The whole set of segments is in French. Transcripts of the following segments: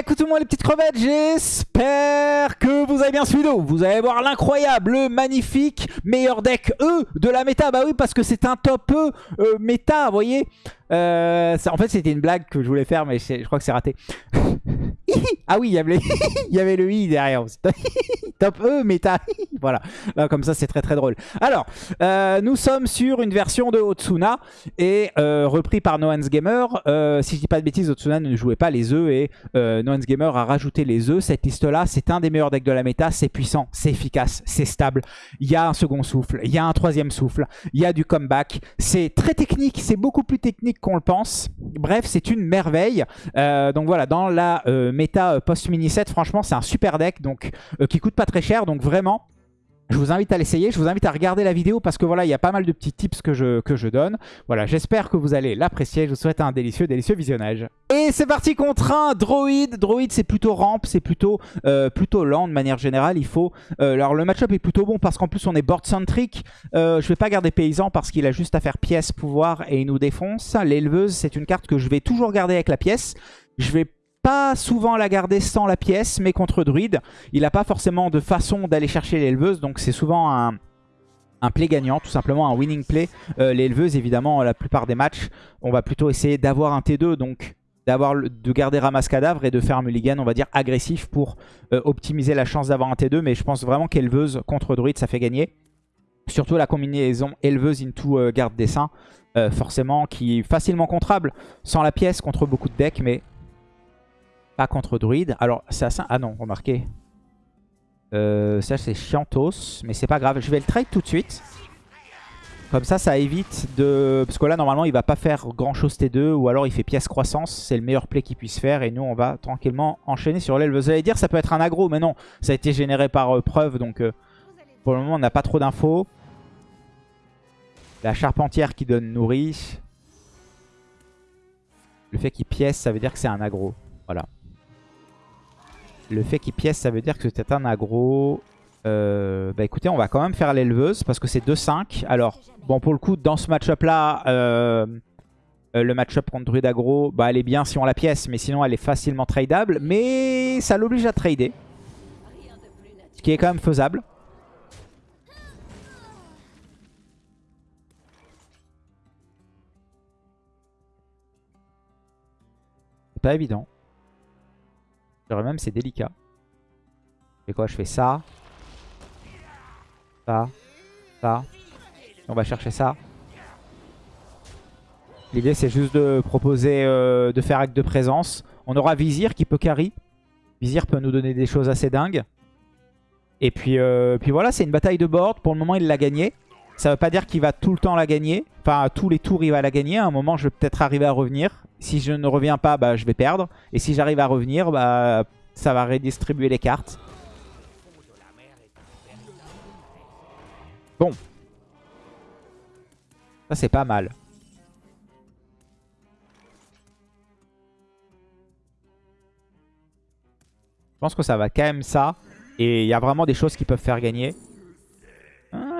Écoutez-moi les petites crevettes, j'espère que vous avez bien suivi. Vous allez voir l'incroyable, le magnifique meilleur deck E de la méta. Bah oui, parce que c'est un top E méta, vous voyez. Euh, en fait, c'était une blague que je voulais faire, mais je crois que c'est raté. ah oui, il y avait, le i derrière. top E méta. voilà, Là, comme ça, c'est très très drôle. Alors, euh, nous sommes sur une version de Otsuna et euh, repris par Noans Gamer. Euh, si je dis pas de bêtises, Otsuna ne jouait pas les œufs et Noans Gamer a rajouté les œufs. Cette liste-là, c'est un des meilleurs decks de la méta. C'est puissant, c'est efficace, c'est stable. Il y a un second souffle, il y a un troisième souffle, il y a du comeback. C'est très technique, c'est beaucoup plus technique qu'on le pense. Bref, c'est une merveille. Donc voilà, dans la euh, méta euh, post-mini set, franchement, c'est un super deck donc euh, qui coûte pas très cher. Donc vraiment, je vous invite à l'essayer, je vous invite à regarder la vidéo parce que voilà, il y a pas mal de petits tips que je, que je donne. Voilà, j'espère que vous allez l'apprécier. Je vous souhaite un délicieux, délicieux visionnage. Et c'est parti contre un droïde. Droïde, c'est plutôt ramp, c'est plutôt, euh, plutôt lent de manière générale. Il faut. alors le match-up est plutôt bon parce qu'en plus on est board centric. Je vais pas garder paysan parce qu'il a juste à faire pièce, pouvoir et il nous défonce. L'éleveuse, c'est une carte que je vais toujours garder avec la pièce. Je vais pas souvent la garder sans la pièce, mais contre druide, il n'a pas forcément de façon d'aller chercher l'éleveuse, donc c'est souvent un, play gagnant, tout simplement un winning play. Euh, l'éleveuse, évidemment, la plupart des matchs, on va plutôt essayer d'avoir un T2, donc d'avoir de garder ramasse cadavre et de faire un mulligan, on va dire, agressif pour euh, optimiser la chance d'avoir un T2, mais je pense vraiment qu'éleveuse contre druide, ça fait gagner. Surtout la combinaison éleveuse into euh, garde dessin, euh, forcément, qui est facilement contrable, sans la pièce contre beaucoup de decks, mais contre druide. Alors, assez... Ah non, remarquez. Euh, ça, c'est chiantos, mais c'est pas grave. Je vais le trade tout de suite. Comme ça, ça évite de... Parce que là, normalement, il va pas faire grand-chose T2, ou alors il fait pièce croissance. C'est le meilleur play qu'il puisse faire, et nous, on va tranquillement enchaîner sur l'aile. Vous allez dire, ça peut être un aggro, mais non. Ça a été généré par euh, preuve, donc euh, pour le moment, on n'a pas trop d'infos. La charpentière qui donne nourri. Le fait qu'il pièce, ça veut dire que c'est un aggro. Le fait qu'il pièce, ça veut dire que c'est un aggro. Euh, bah écoutez, on va quand même faire l'éleveuse parce que c'est 2-5. Alors, bon, pour le coup, dans ce match-up-là, euh, euh, le match-up contre Druid aggro, bah elle est bien si on la pièce, mais sinon elle est facilement tradable. Mais ça l'oblige à trader. Ce qui est quand même faisable. Pas évident. Même c'est délicat. Je fais quoi? Je fais ça. Ça. Ça. On va chercher ça. L'idée c'est juste de proposer euh, de faire acte de présence. On aura Vizir qui peut carry. Vizir peut nous donner des choses assez dingues. Et puis, euh, puis voilà, c'est une bataille de board. Pour le moment, il l'a gagné. Ça veut pas dire qu'il va tout le temps la gagner. Enfin, tous les tours, il va la gagner. À un moment, je vais peut-être arriver à revenir. Si je ne reviens pas, bah, je vais perdre. Et si j'arrive à revenir, bah, ça va redistribuer les cartes. Bon. Ça, c'est pas mal. Je pense que ça va quand même ça. Et il y a vraiment des choses qui peuvent faire gagner.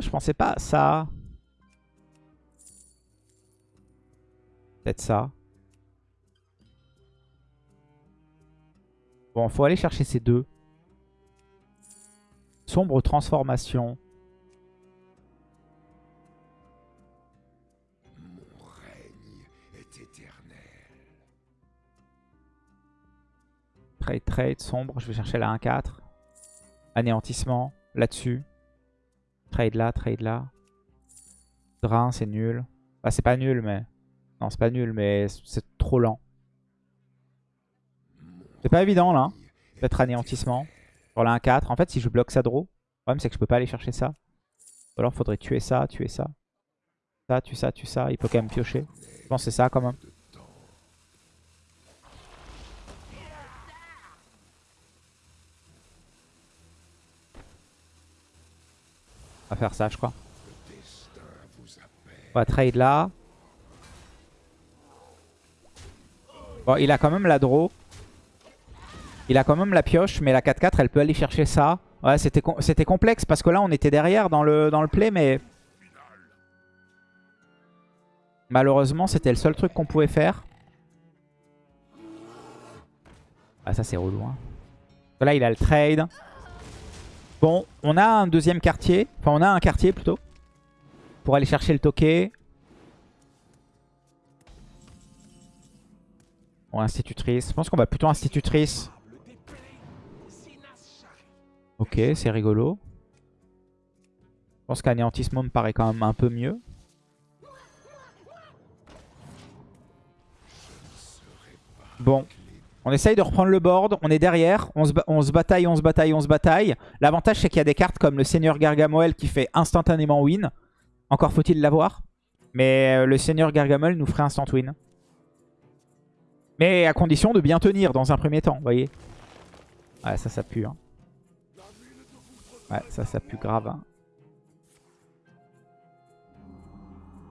Je pensais pas ça. Peut-être ça. Bon, faut aller chercher ces deux. Sombre transformation. Trade, trade, sombre. Je vais chercher la 1-4. Anéantissement, là-dessus. Trade là, trade là. Drain, c'est nul. Ah, c'est pas nul, mais... Non, c'est pas nul, mais c'est trop lent. C'est pas évident, là. Peut-être anéantissement. Sur la 1-4. En fait, si je bloque ça draw, le problème, c'est que je peux pas aller chercher ça. Ou alors, faudrait tuer ça, tuer ça. Ça, tuer ça, tuer ça. Il peut quand même piocher. Je pense que c'est ça, quand même. Faire ça, je crois. On va trade là. Bon, il a quand même la draw. Il a quand même la pioche, mais la 4-4, elle peut aller chercher ça. Ouais, c'était complexe parce que là, on était derrière dans le, dans le play, mais... Malheureusement, c'était le seul truc qu'on pouvait faire. Ah ça c'est relou. Hein. Là il a le trade. Bon, on a un deuxième quartier. Enfin on a un quartier plutôt. Pour aller chercher le toquet. Bon, institutrice. Je pense qu'on va plutôt institutrice. Ok, c'est rigolo. Je pense qu'anéantissement me paraît quand même un peu mieux. Bon, on essaye de reprendre le board. On est derrière. On se, bataille, on se bataille, on se bataille. L'avantage, c'est qu'il y a des cartes comme le Seigneur Gargamoel qui fait instantanément win. Encore faut-il l'avoir. Mais euh, le Seigneur Gargamel nous ferait instant win. Mais à condition de bien tenir dans un premier temps, vous voyez. Ouais, ça, ça pue. Hein. Ouais, ça, ça pue grave. Hein.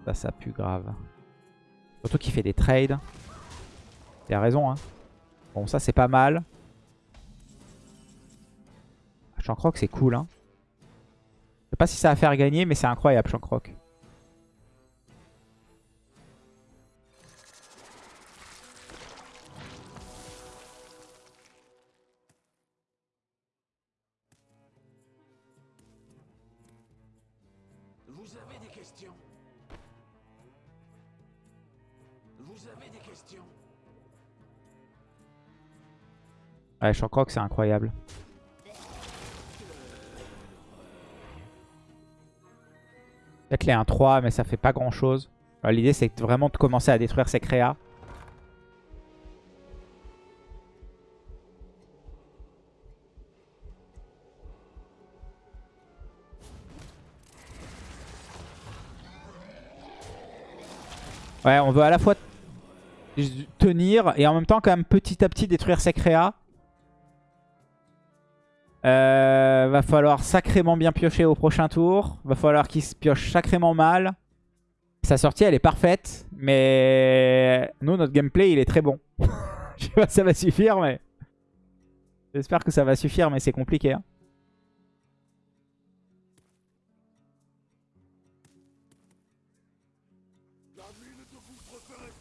Ça, ça pue grave. Surtout qu'il fait des trades. Il a raison, hein. Bon, ça, c'est pas mal. Shankrock, c'est cool, hein. Je sais pas si ça va faire gagner, mais c'est incroyable, Shankrock. Ouais, Shankrock, c'est incroyable. Peut-être les 1-3, mais ça fait pas grand-chose. L'idée, c'est vraiment de commencer à détruire ces créas. Ouais, on veut à la fois tenir et en même temps quand même petit à petit détruire ses créas. Euh, va falloir sacrément bien piocher au prochain tour. Va falloir qu'il se pioche sacrément mal. Sa sortie elle est parfaite. Mais nous notre gameplay il est très bon. Je sais pas si ça va suffire mais... J'espère que ça va suffire mais c'est compliqué. Hein.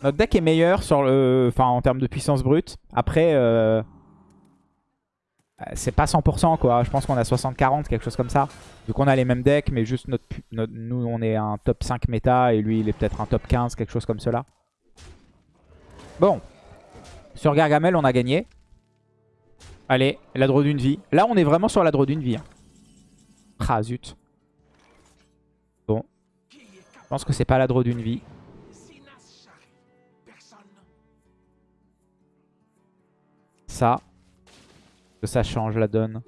Notre deck est meilleur sur le, enfin, en termes de puissance brute. Après, euh, c'est pas 100% quoi. Je pense qu'on a 60-40, quelque chose comme ça. Vu qu'on a les mêmes decks, mais juste notre, nous on est un top 5 méta et lui il est peut-être un top 15, quelque chose comme cela. Bon. Sur Gargamel, on a gagné. Allez, la draw d'une vie. Là, on est vraiment sur la draw d'une vie. Hein. Ah, zut. Bon. Je pense que c'est pas la draw d'une vie. Ça. Que ça change la donne.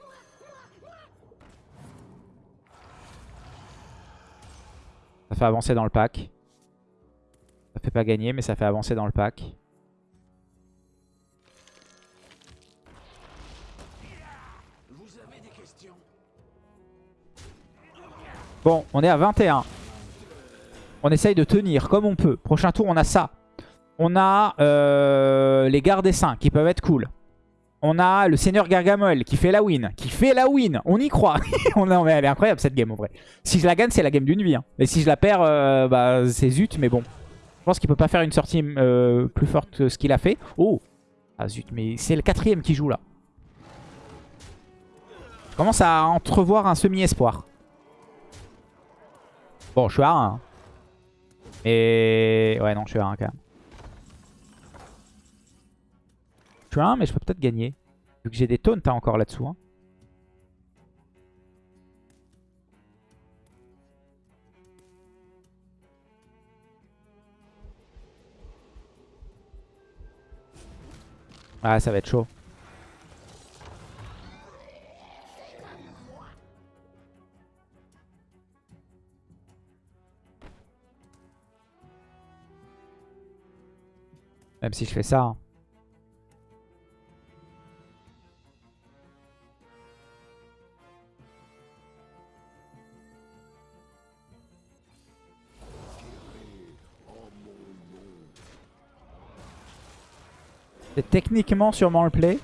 Ça fait avancer dans le pack. Ça fait pas gagner, mais ça fait avancer dans le pack. Bon, on est à 21. On essaye de tenir comme on peut. Prochain tour, on a ça. On a euh, les gardes des saints qui peuvent être cool. On a le Seigneur Gargamel qui fait la win. Qui fait la win. On y croit. mais elle est incroyable cette game en vrai. Si je la gagne, c'est la game d'une vie. Hein. Et si je la perds, euh, bah, c'est zut. Mais bon. Je pense qu'il peut pas faire une sortie euh, plus forte que ce qu'il a fait. Oh Ah zut, mais c'est le quatrième qui joue là. Je commence à entrevoir un semi-espoir. Bon, je suis à 1. Hein. Et... Ouais, non, je suis à 1 quand même. Je suis à 1, mais je peux peut-être gagner. Vu que j'ai des taunts encore là-dessous. Hein. Ah, ça va être chaud. Même si je fais ça. Hein. C'est techniquement sûrement le play.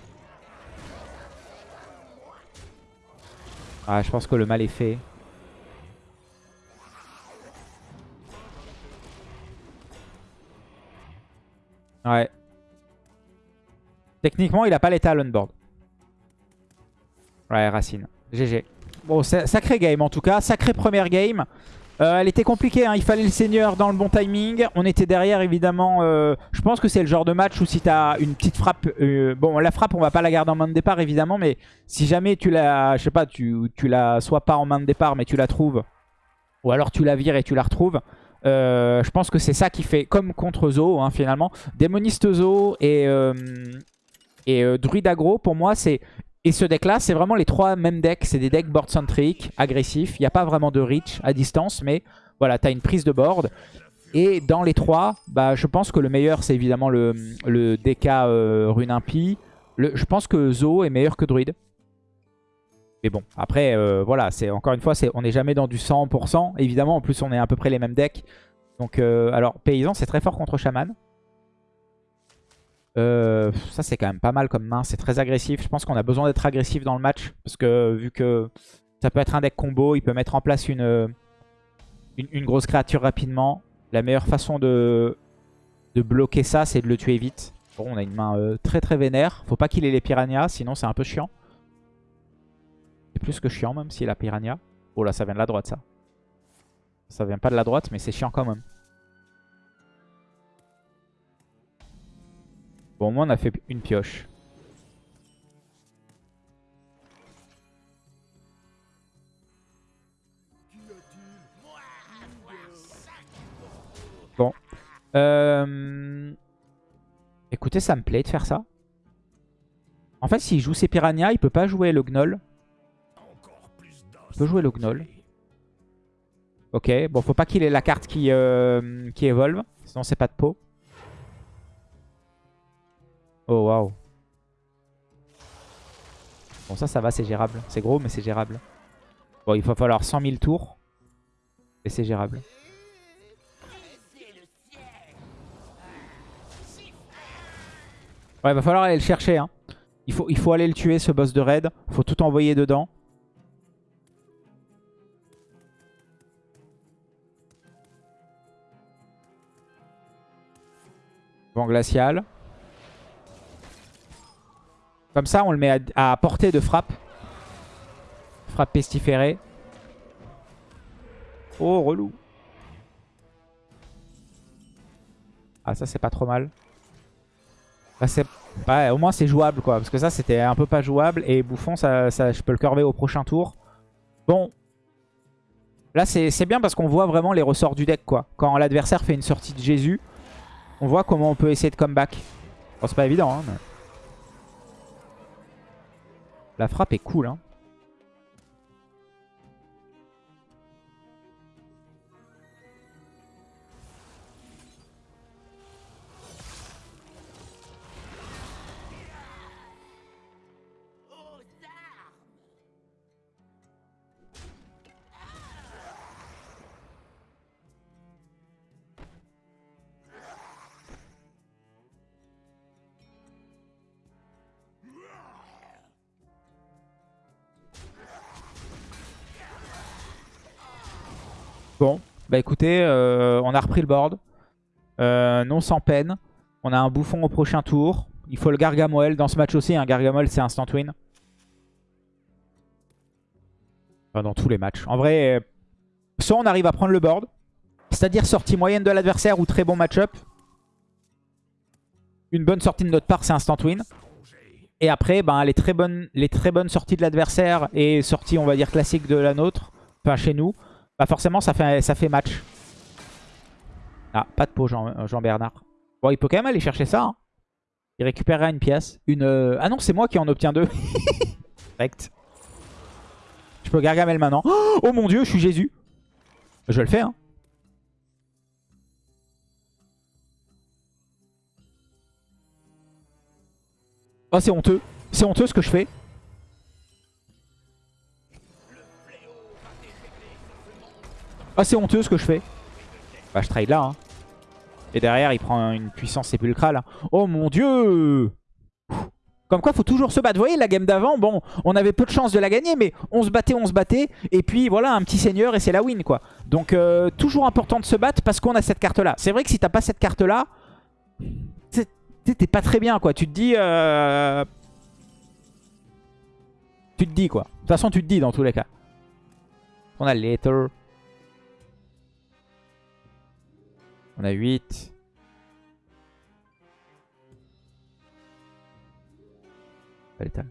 Ah, je pense que le mal est fait. Ouais. Techniquement, il a pas l'état on board. Ouais, Racine. GG. Bon, sacré game en tout cas. Sacré première game. Euh, elle était compliquée, hein. il fallait le seigneur dans le bon timing. On était derrière évidemment. Euh, je pense que c'est le genre de match où si tu as une petite frappe... Euh, bon la frappe on va pas la garder en main de départ évidemment. Mais si jamais tu la... Je sais pas, tu, la... Soit pas en main de départ mais tu la trouves. Ou alors tu la vires et tu la retrouves. je pense que c'est ça qui fait comme contre Zo hein, finalement. Démoniste Zo et, et Druid Agro pour moi c'est et ce deck-là, c'est vraiment les trois mêmes decks. C'est des decks board-centric, agressifs. Il n'y a pas vraiment de reach à distance, mais voilà, tu as une prise de board. Et dans les trois, bah, je pense que le meilleur, c'est évidemment le, le DK euh, Rune Impie. je pense que Zo est meilleur que Druid. Mais bon, après, euh, voilà, c'est encore une fois, on n'est jamais dans du 100%. Évidemment, en plus, on est à peu près les mêmes decks. Donc, euh, alors, Paysan, c'est très fort contre Shaman. Euh, ça, c'est quand même pas mal comme main. C'est très agressif. Je pense qu'on a besoin d'être agressif dans le match. Parce que vu que ça peut être un deck combo, il peut mettre en place une, une, grosse créature rapidement. La meilleure façon de, de bloquer ça, c'est de le tuer vite. Bon, on a une main euh, très très vénère. Faut pas qu'il ait les piranhas, sinon c'est un peu chiant. C'est plus que chiant même s'il a piranha. Oh là, ça vient de la droite ça. Ça vient pas de la droite, mais c'est chiant quand même. Bon, au moins on a fait une pioche. Bon. Euh... Écoutez, ça me plaît de faire ça. En fait, s'il joue ses piranhas, il peut pas jouer le gnoll. Il peut jouer le gnoll. Ok, bon, faut pas qu'il ait la carte qui, euh, qui évolve. Sinon, c'est pas de peau. Oh waouh. Bon ça ça va c'est gérable. C'est gros mais c'est gérable. Bon il va falloir 100 000 tours. Et c'est gérable. Ouais il va falloir aller le chercher hein. Il faut, il faut aller le tuer ce boss de raid. Il faut tout envoyer dedans. Vent glacial. Comme ça, on le met à, portée de frappe. Frappe pestiférée. Oh, relou. Ah, ça, c'est pas trop mal. au moins, c'est jouable, quoi. Parce que ça, c'était un peu pas jouable. Et Bouffon, ça, je peux le curver au prochain tour. Bon. Là, c'est bien parce qu'on voit vraiment les ressorts du deck, quoi. Quand l'adversaire fait une sortie de Jésus, on voit comment on peut essayer de comeback. Bon, c'est pas évident, hein, la frappe est cool, hein. Bon, bah écoutez, euh, on a repris le board. Euh, non sans peine. On a un bouffon au prochain tour. Il faut le Gargamel dans ce match aussi. Un Gargamel, c'est instant win. Enfin, dans tous les matchs. En vrai, soit on arrive à prendre le board. C'est-à-dire sortie moyenne de l'adversaire ou très bon match-up. Une bonne sortie de notre part, c'est instant win. Et après, ben, les, très bonnes, les très bonnes sorties de l'adversaire et sorties, on va dire, classiques de la nôtre, enfin chez nous, bah forcément ça fait, ça fait match. Ah, pas de peau Jean-Bernard. bon, il peut quand même aller chercher ça. Hein. Il récupérera une pièce. Une. Euh, ah non, c'est moi qui en obtiens deux. Correct. Je peux Gargamel maintenant. Oh mon dieu, je suis Jésus. Je le fais, hein. Oh, c'est honteux. C'est honteux ce que je fais. Ah, c'est honteux ce que je fais. Bah, je trade là. Hein. Et derrière, il prend une puissance sépulcrale. Oh mon dieu Comme quoi, faut toujours se battre. Vous voyez, la game d'avant, bon, on avait peu de chance de la gagner, mais on se battait, on se battait. Et puis, voilà, un petit seigneur et c'est la win, quoi. Donc, toujours important de se battre parce qu'on a cette carte-là. C'est vrai que si t'as pas cette carte-là, t'es pas très bien, quoi. Tu te dis... euh, Tu te dis, quoi. De toute façon, tu te dis dans tous les cas. On a Later. On a 8. Pas létal.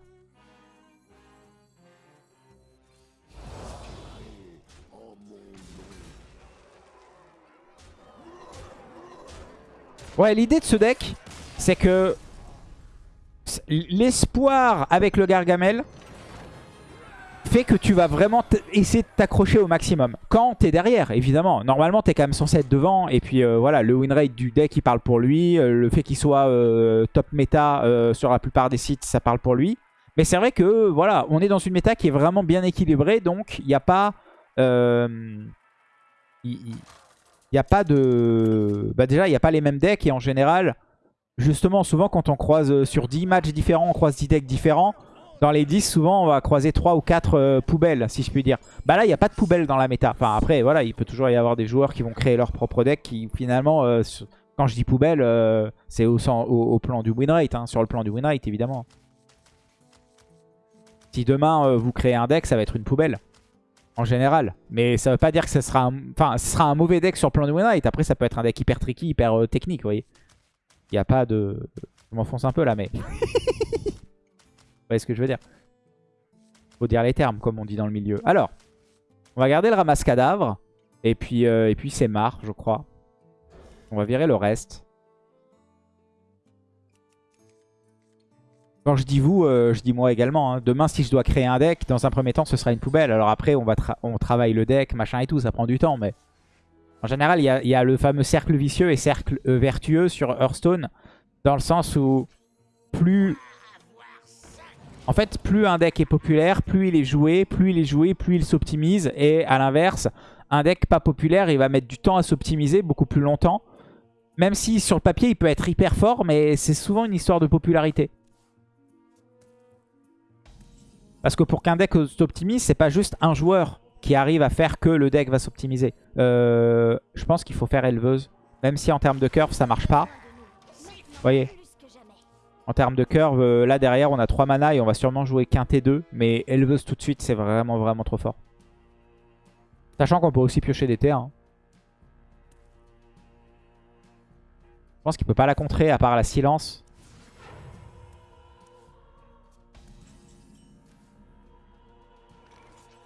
Ouais, l'idée de ce deck, c'est que l'espoir avec le Gargamel fait que tu vas vraiment essayer de t'accrocher au maximum. Quand t'es derrière, évidemment. Normalement, t'es quand même censé être devant. Et puis euh, voilà, le win rate du deck, il parle pour lui. Euh, le fait qu'il soit euh, top méta sur la plupart des sites, ça parle pour lui. Mais c'est vrai que voilà, on est dans une méta qui est vraiment bien équilibrée. Donc, il n'y a pas... il n'y a pas de... Bah déjà, il n'y a pas les mêmes decks. Et en général, justement, souvent, quand on croise sur 10 matchs différents, on croise 10 decks différents. Dans les 10, souvent, on va croiser 3 ou 4 poubelles, si je puis dire. Bah là, il n'y a pas de poubelle dans la méta. Enfin, après, voilà, il peut toujours y avoir des joueurs qui vont créer leur propre deck qui, finalement, euh, quand je dis poubelle, euh, c'est au, plan du win rate, hein, sur le plan du win rate, évidemment. Si demain, euh, vous créez un deck, ça va être une poubelle. En général. Mais ça veut pas dire que ce sera un, ce sera un mauvais deck sur le plan du win rate. Après, ça peut être un deck hyper tricky, hyper euh, technique, vous voyez. Il n'y a pas de... Je m'enfonce un peu là, mais... Vous voyez ce que je veux dire? Faut dire les termes, comme on dit dans le milieu. Alors, on va garder le ramasse cadavre. Et puis, euh, et puis c'est marre, je crois. On va virer le reste. Quand je dis vous, euh, je dis moi également. hein. Demain, si je dois créer un deck, dans un premier temps, ce sera une poubelle. Alors après, on, va on travaille le deck, machin et tout. Ça prend du temps, mais... En général, il y a, il y a le fameux cercle vicieux et cercle euh, vertueux sur Hearthstone. Dans le sens où plus en fait, plus un deck est populaire, plus il est joué, plus il est joué, plus il s'optimise. Et à l'inverse, un deck pas populaire, il va mettre du temps à s'optimiser, beaucoup plus longtemps. Même si sur le papier, il peut être hyper fort, mais c'est souvent une histoire de popularité. Parce que pour qu'un deck s'optimise, c'est pas juste un joueur qui arrive à faire que le deck va s'optimiser. Euh, je pense qu'il faut faire éleveuse. Même si en termes de curve, ça marche pas. Vous voyez en termes de curve, euh, là derrière on a 3 mana et on va sûrement jouer quintet 2. Mais éleveuse tout de suite c'est vraiment vraiment trop fort. Sachant qu'on peut aussi piocher des T1. hein. Je pense qu'il peut pas la contrer à part la silence.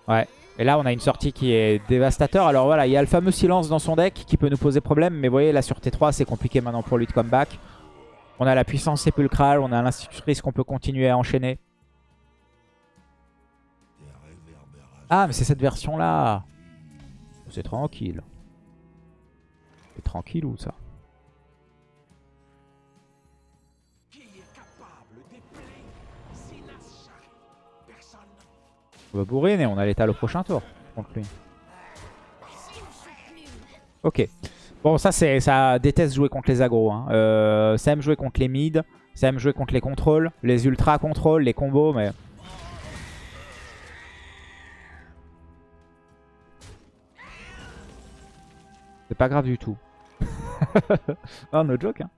Ouais. Et là on a une sortie qui est dévastateur. Alors voilà, il y a le fameux silence dans son deck qui peut nous poser problème. Mais vous voyez là sur T3 c'est compliqué maintenant pour lui de comeback. On a la puissance sépulcrale, on a l'institutrice qu'on peut continuer à enchaîner. Ah, mais c'est cette version-là. C'est tranquille. C'est tranquille ou ça. On va bourriner, on a l'état au prochain tour contre lui. Ok. Bon, ça, ça déteste jouer contre les agros. Hein. Euh, ça aime jouer contre les mid, ça aime jouer contre les contrôles, les ultra contrôles, les combos, mais... C'est pas grave du tout. oh, no joke, hein.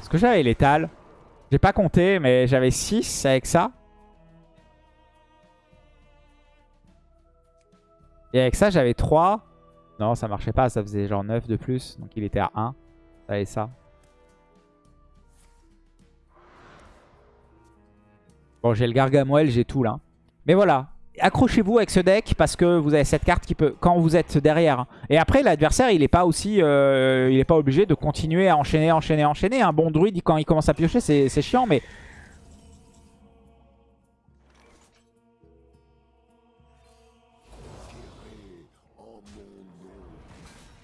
Plus que j'avais l'étal. J'ai pas compté, mais j'avais 6 avec ça. Et avec ça, j'avais 3. Non, ça marchait pas. Ça faisait genre 9 de plus. Donc il était à 1. Ça et ça. Bon, j'ai le Gargamel, j'ai tout là. Mais voilà. Accrochez-vous avec ce deck parce que vous avez cette carte qui peut... Quand vous êtes derrière. Et après, l'adversaire, il est pas aussi... euh, il est pas obligé de continuer à enchaîner, enchaîner, enchaîner. Un bon druide, quand il commence à piocher, c'est chiant, mais...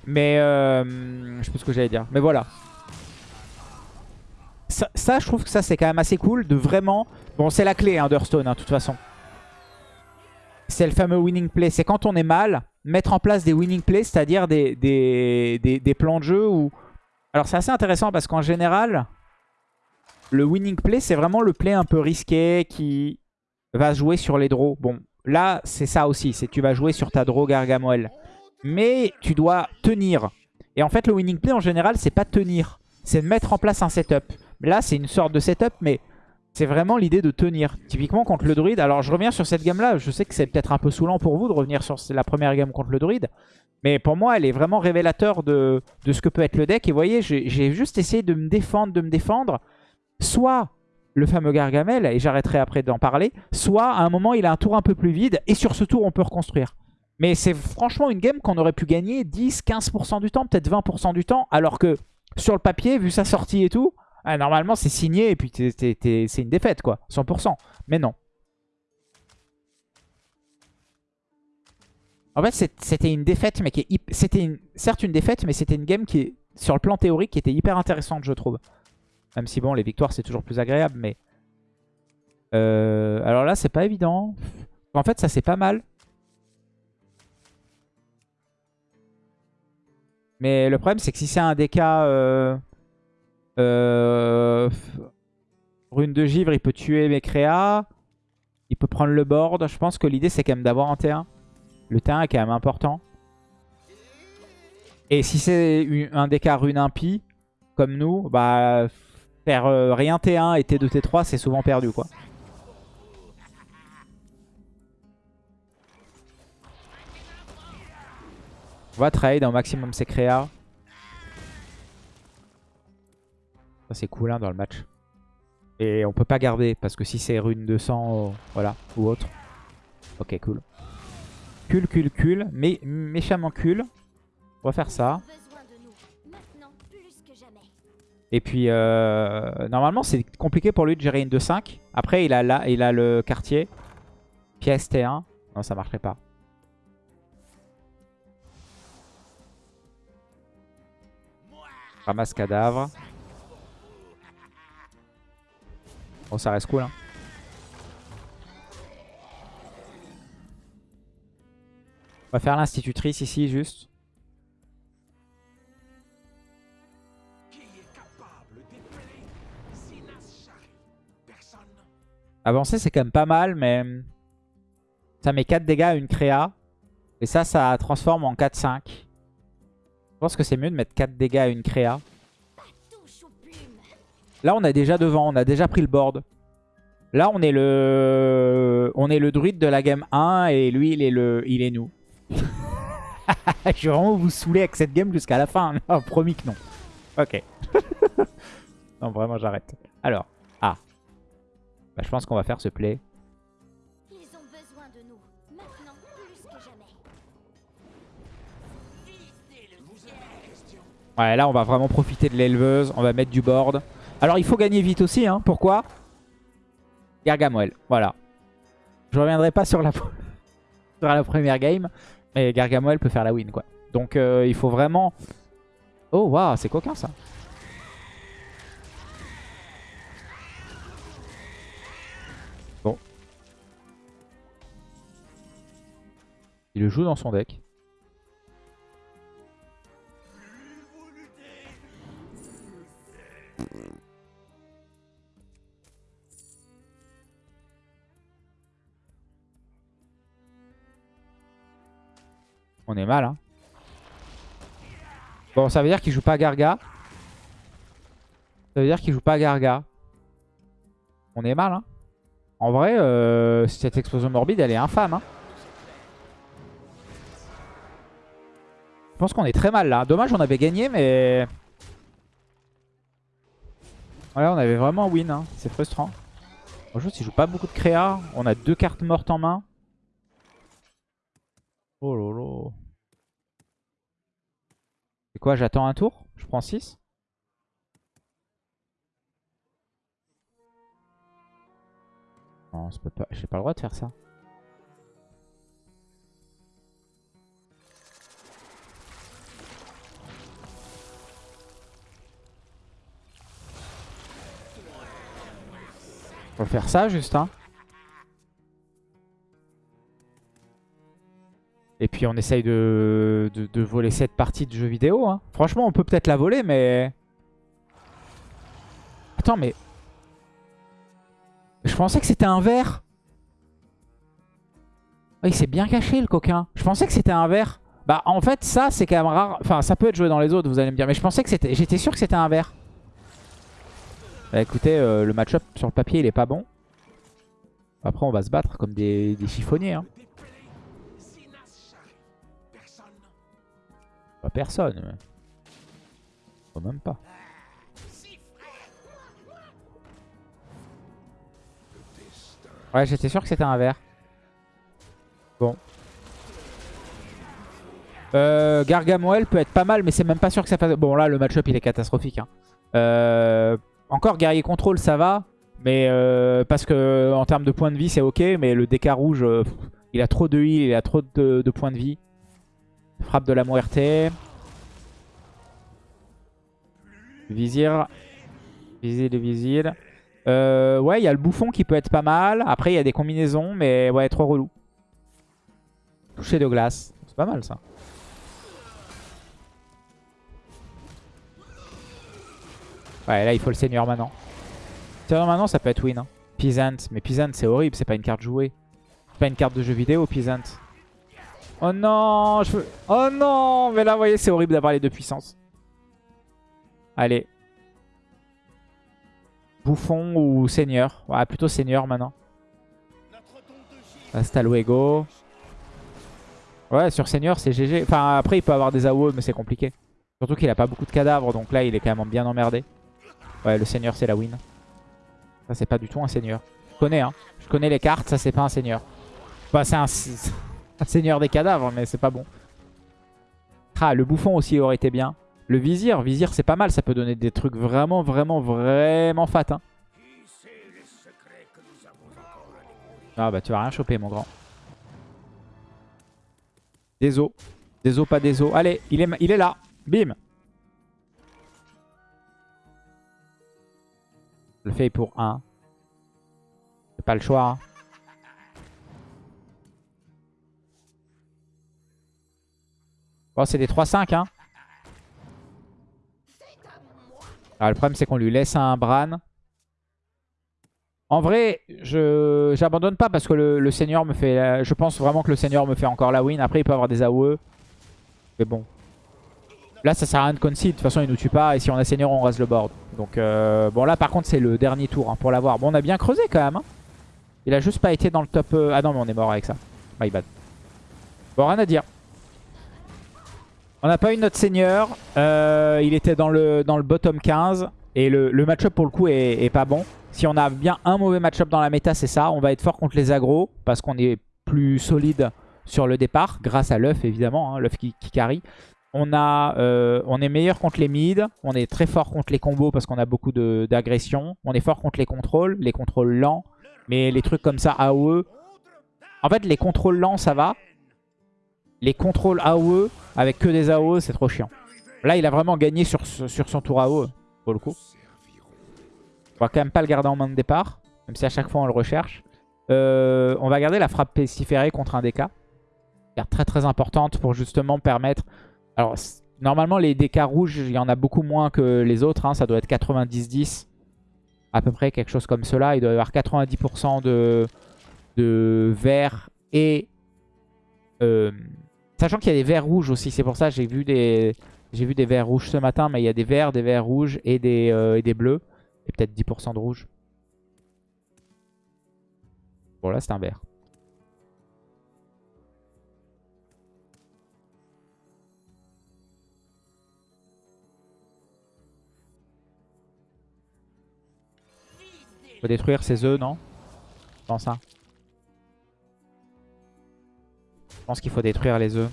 Mais... Euh, je sais plus ce que j'allais dire. Mais voilà. Ça, je trouve que ça, c'est quand même assez cool de vraiment... Bon, c'est la clé hein, d'Hearthstone, hein, de toute façon. C'est le fameux winning play. C'est quand on est mal, mettre en place des winning plays, c'est-à-dire des, des, des- plans de jeu où... Alors c'est assez intéressant parce qu'en général, le winning play, c'est vraiment le play un peu risqué qui, va jouer sur les draws. Bon, là, c'est ça aussi. C'est tu vas jouer sur ta draw Gargamel. Mais tu dois tenir. Et en fait, le winning play, en général, c'est pas tenir. C'est mettre en place un setup. Là, c'est une sorte de setup, mais c'est vraiment l'idée de tenir. Typiquement, contre le druide. Alors, je reviens sur cette gamme-là. Je sais que c'est peut-être un peu saoulant pour vous de revenir sur la première gamme contre le druide. Mais pour moi, elle est vraiment révélateur de, ce que peut être le deck. Et vous voyez, j'ai juste essayé de me défendre, de me défendre. Soit le fameux Gargamel, et j'arrêterai après d'en parler, soit à un moment, il a un tour un peu plus vide. Et sur ce tour, on peut reconstruire. Mais c'est franchement une game qu'on aurait pu gagner 10-15% du temps, peut-être 20% du temps. Alors que sur le papier, vu sa sortie et tout, ah, normalement c'est signé et puis c'est une défaite quoi, 100%. Mais non. En fait c'était une défaite, mais qui c'était certes une défaite, mais c'était une game qui est sur le plan théorique qui était hyper intéressante je trouve. Même si bon les victoires c'est toujours plus agréable, mais... Euh, alors là c'est pas évident. En fait ça c'est pas mal. Mais le problème, c'est que si c'est un DK euh, rune de givre, il peut tuer mes créas. Il peut prendre le board. Je pense que l'idée, c'est quand même d'avoir un T1. Le T1 est quand même important. Et si c'est un DK rune impie, comme nous, bah faire euh, rien T1 et T2, T3, c'est souvent perdu, quoi. On va trade au maximum ses créas. C'est cool hein, dans le match. Et on peut pas garder parce que si c'est rune de sang, voilà, ou autre. Ok, cool. Cul, cul, cul. Mais méchamment cul. On va faire ça. Et puis, euh, normalement, c'est compliqué pour lui de gérer une 2-5. Après, il a, là, il a le quartier. Pièce T1. Non, ça marcherait pas. Ramasse cadavre. Bon, ça reste cool. Hein. On va faire l'institutrice ici, juste. Avancer, c'est quand même pas mal, mais... Ça met 4 dégâts à une créa. Et ça, ça transforme en 4-5. Je pense que c'est mieux de mettre 4 dégâts à une créa. Là, on a déjà devant, on a déjà pris le board. Là, on est le on est le druide de la game 1 et lui, il est, le... il est nous. je vais vraiment vous saouler avec cette game jusqu'à la fin. Non, promis que non. Ok. non, vraiment, j'arrête. Alors, ah. Bah, je pense qu'on va faire ce play. Ouais, là, on va vraiment profiter de l'éleveuse. On va mettre du board. Alors, il faut gagner vite aussi. Hein. Pourquoi? Gargamel. Voilà. Je reviendrai pas sur la, première game. Mais Gargamel peut faire la win, quoi. Donc, euh, il faut vraiment... Oh, waouh, c'est coquin, ça. Bon. Il le joue dans son deck. Mal, hein. Bon, ça veut dire qu'il joue pas Garga. Ça veut dire qu'il joue pas Garga. On est mal, hein. En vrai, euh, cette explosion morbide, elle est infâme, hein. Je pense qu'on est très mal, là. Dommage, on avait gagné, mais... Ouais, on avait vraiment win, hein. c'est frustrant. Bonjour, s'il joue pas beaucoup de créa, on a deux cartes mortes en main. Oh lolo. Quoi, j'attends un tour Je prends 6 Non, pas... j'ai pas le droit de faire ça. Va faire ça juste, hein. Et puis on essaye de, de, voler cette partie de jeu vidéo. Hein. Franchement, on peut peut-être la voler, mais... Attends, mais... Je pensais que c'était un verre. Oh, il s'est bien caché le coquin. Je pensais que c'était un vert. Bah en fait ça c'est quand même rare. Enfin ça peut être joué dans les autres vous allez me dire. Mais je pensais que c'était... J'étais sûr que c'était un vert. Bah écoutez euh, le match-up sur le papier il est pas bon. Après on va se battre comme des, des chiffonniers. Hein. Pas personne. Mais... Même pas. Ouais j'étais sûr que c'était un vert. Bon. Euh, Gargamoel peut être pas mal, mais c'est même pas sûr que ça fasse... Bon, là, le match-up, il est catastrophique. hein. Euh, encore, guerrier contrôle, ça va. Mais euh, parce que en termes de points de vie, c'est ok. Mais le DK rouge, euh, il a trop de heal, il a trop de, de points de vie. Frappe de la muerte. Vizir. Vizir de vizir. Euh, ouais, il y a le bouffon qui peut être pas mal. Après, il y a des combinaisons, mais ouais, trop relou. Toucher de glace. C'est pas mal ça. Ouais, là, il faut le seigneur maintenant. Seigneur maintenant, ça peut être win. Hein. Mais Peasant, c'est horrible. C'est pas une carte jouée. C'est pas une carte de jeu vidéo, Peasant. Oh non je veux... Oh non Mais là, vous voyez, c'est horrible d'avoir les deux puissances. Allez. Bouffon ou seigneur? Ouais, plutôt seigneur maintenant. Hasta luego. Ouais, sur seigneur, c'est GG. Enfin, après, il peut avoir des AOE, mais c'est compliqué. Surtout qu'il a pas beaucoup de cadavres, donc là, il est quand même bien emmerdé. Ouais, le seigneur, c'est la win. Ça, c'est pas du tout un seigneur. Je connais, hein. Je connais les cartes, ça, c'est pas un seigneur. Bah, c'est un, un seigneur des cadavres, mais c'est pas bon. Ah, le bouffon aussi aurait été bien. Le vizir, vizir, c'est pas mal. Ça peut donner des trucs vraiment, vraiment, vraiment fat. Hein. Ah bah, tu vas rien choper, mon grand. Des os. Des os, pas des os. Allez, il est, il est là. Bim. Je le fais pour 1. C'est pas le choix. Hein. Bon, c'est des 3-5. Hein. Alors, le problème, c'est qu'on lui laisse un Bran. En vrai, je j'abandonne pas parce que le, le Seigneur me fait... la- Je pense vraiment que le Seigneur me fait encore la win. Après, il peut avoir des AOE. Mais bon. Là, ça sert à rien de concede. De toute façon, il nous tue pas. Et si on a Seigneur, on rase le board. Donc, euh, bon, là, par contre, c'est le dernier tour hein, pour l'avoir. Bon, on a bien creusé quand même. hein. Il a juste pas été dans le top... euh, Ah non, mais on est mort avec ça. My bad. Bon, rien à dire. On n'a pas eu notre Seigneur. Euh, il était dans le, bottom 15. Et le, match-up, pour le coup, est, pas bon. Si on a bien un mauvais match-up dans la méta, c'est ça. On va être fort contre les agros. Parce qu'on est plus solide sur le départ. Grâce à l'œuf, évidemment. hein, l'œuf qui, qui carry. On, euh, on est meilleur contre les mids. On est très fort contre les combos parce qu'on a beaucoup d'agression. On est fort contre les contrôles. Les contrôles lents. Mais les trucs comme ça, AOE. En fait, les contrôles lents, ça va. Les contrôles AOE avec que des AOE, c'est trop chiant. Là, il a vraiment gagné sur, son tour AOE, pour le coup. On va quand même pas le garder en main de départ. Même si à chaque fois, on le recherche. Euh, on va garder la frappe pestiférée contre un DK. Très très importante pour justement permettre... Alors, normalement, les DK rouges, il y en a beaucoup moins que les autres. hein. Ça doit être 90-10. À peu près, quelque chose comme cela. Il doit y avoir 90% de, de vert et... euh, sachant qu'il y a des verts rouges aussi. C'est pour ça que j'ai vu des... J'ai vu des verts rouges ce matin, mais il y a des verts, des verts rouges et des, euh, bleus. Et peut-être 10% de rouge. Bon là c'est un vert. Faut détruire ces œufs, non? Pense ça. Je pense qu'il faut détruire les œufs.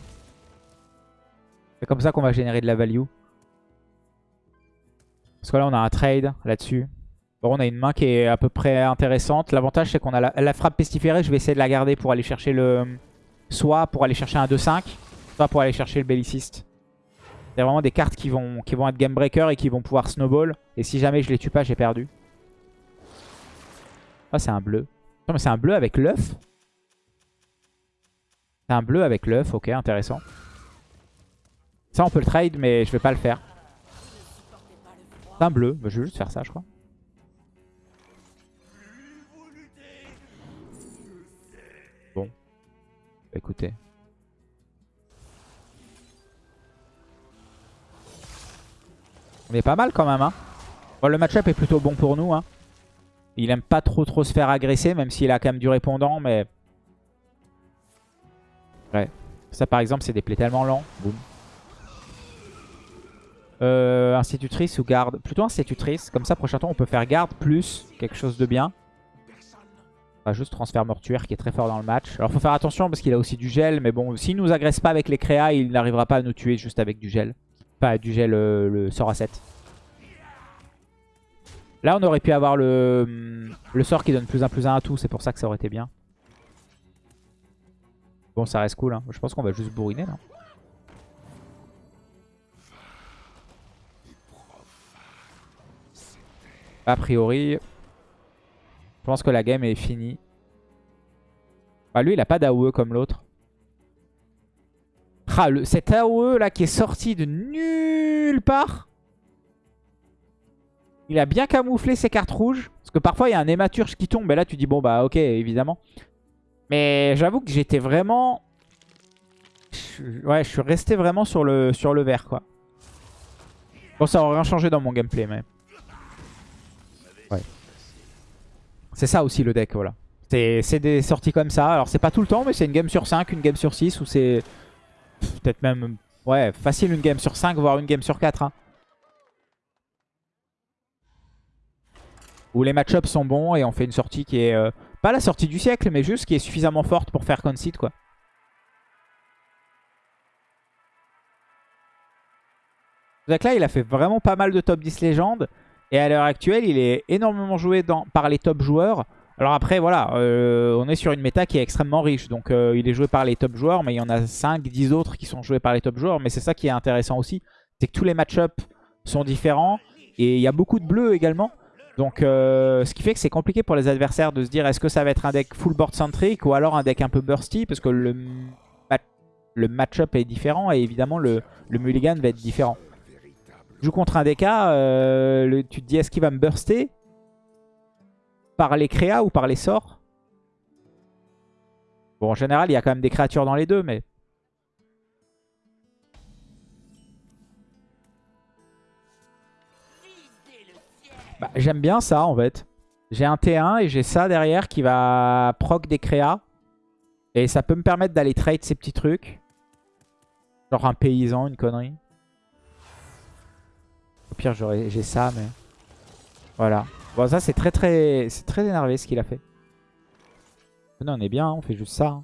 C'est comme ça qu'on va générer de la value. Parce que là on a un trade là-dessus. Bon, on a une main qui est à peu près intéressante. L'avantage c'est qu'on a la, frappe pestiférée. Je vais essayer de la garder pour aller chercher le... Soit pour aller chercher un 2-5, soit pour aller chercher le belliciste. C'est vraiment des cartes qui vont, qui vont être game breaker et qui vont pouvoir snowball. Et si jamais je les tue pas, j'ai perdu. Ah, c'est un bleu. Non, mais c'est un bleu avec l'œuf. C'est un bleu avec l'œuf, ok, intéressant. Ça, on peut le trade, mais je vais pas le faire. C'est un bleu. Je vais juste faire ça, je crois. Bon. Écoutez. On est pas mal quand même. Hein. Le match-up est plutôt bon pour nous. Hein. Il aime pas trop trop se faire agresser, même s'il a quand même du répondant, mais... Ouais. Ça par exemple, c'est des plays tellement lents. Boum. Euh, institutrice ou garde Plutôt institutrice. Comme ça, prochain tour, on peut faire garde plus quelque chose de bien. Juste transfert mortuaire qui est très fort dans le match. Alors, faut faire attention parce qu'il a aussi du gel. Mais bon, s'il nous agresse pas avec les créas, il n'arrivera pas à nous tuer juste avec du gel. Pas du gel, euh, le sort à 7. Là, on aurait pu avoir le, le sort qui donne plus 1 plus 1 à tout. C'est pour ça que ça aurait été bien. Bon, ça reste cool. Hein. Je pense qu'on va juste bourriner, non A priori, je pense que la game est finie. Bah, lui, il a pas d'AOE comme l'autre. Ah, cet AOE là qui est sorti de nulle part. Il a bien camouflé ses cartes rouges. Parce que parfois, il y a un hématurge qui tombe. Et là, tu dis, bon, bah, ok, évidemment. Mais j'avoue que j'étais vraiment... Ouais, je suis resté vraiment sur le, sur le vert, quoi. Bon, ça aurait rien changé dans mon gameplay, mais... Ouais. C'est ça aussi, le deck, voilà. C'est des sorties comme ça. Alors, c'est pas tout le temps, mais c'est une game sur 5, une game sur 6, ou c'est... Peut-être même... Ouais, facile une game sur 5, voire une game sur 4, hein. où les match-ups sont bons et on fait une sortie qui est... Euh, pas la sortie du siècle, mais juste qui est suffisamment forte pour faire concede, quoi. Donc là, il a fait vraiment pas mal de top 10 légendes. Et à l'heure actuelle, il est énormément joué par les top joueurs. Alors après, voilà, euh, on est sur une méta qui est extrêmement riche. Donc euh, il est joué par les top joueurs, mais il y en a 5, 10 autres qui sont joués par les top joueurs. Mais c'est ça qui est intéressant aussi. C'est que tous les match-ups sont différents. Et il y a beaucoup de bleus également. Donc euh, ce qui fait que c'est compliqué pour les adversaires de se dire est-ce que ça va être un deck full board centric ou alors un deck un peu bursty parce que le, le match-up est différent et évidemment le, le, mulligan va être différent. Joue contre un DK, euh, tu te dis est-ce qu'il va me burster par les créas ou par les sorts? Bon en général il y a quand même des créatures dans les deux mais... Bah, J'aime bien ça en fait. J'ai un T1 et j'ai ça derrière qui va proc des créas. Et ça peut me permettre d'aller trade ces petits trucs. Genre un paysan, une connerie. Au pire j'ai ça mais... Voilà. Bon ça c'est très très c'est très énervé ce qu'il a fait. Non on est bien, hein, on fait juste ça. Hein.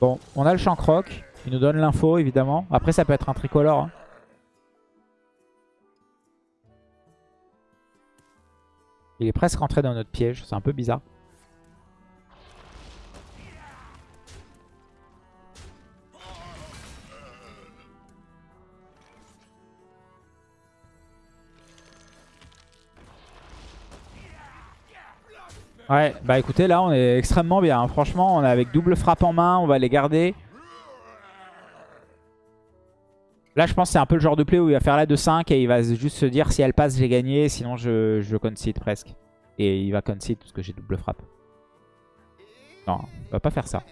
Bon, on a le champ croc. Il nous donne l'info évidemment. Après ça peut être un tricolore. Hein. Il est presque rentré dans notre piège. C'est un peu bizarre. Ouais, bah écoutez, là on est extrêmement bien. Hein. Franchement, on est avec double frappe en main, on va les garder. Là, je pense que c'est un peu le genre de play où il va faire la de 5 et il va juste se dire si elle passe, j'ai gagné. Sinon, je, je concede presque. Et il va concede parce que j'ai double frappe. Non, il va pas faire ça.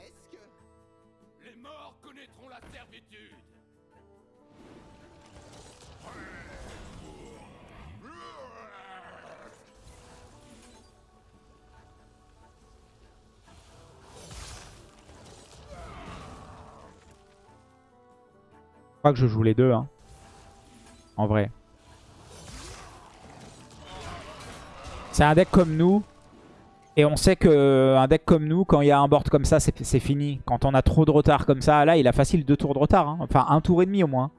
Que je joue les deux. Hein. En vrai. C'est un deck comme nous. Et on sait qu'un deck comme nous, quand il y a un board comme ça, c'est fini. Quand on a trop de retard comme ça, là, il a facile deux tours de retard. Hein. Enfin, un tour et demi au moins.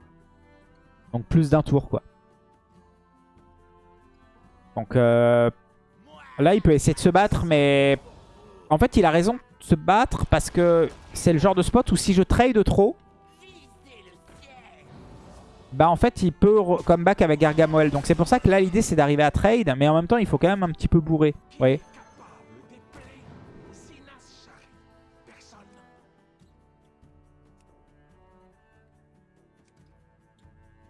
Donc plus d'un tour, quoi. Donc euh, là, il peut essayer de se battre, mais... En fait, il a raison de se battre parce que c'est le genre de spot où si je trade trop, bah en fait il peut comeback avec Gargamoel. Donc c'est pour ça que là l'idée c'est d'arriver à trade, mais en même temps il faut quand même un petit peu bourrer. Vous voyez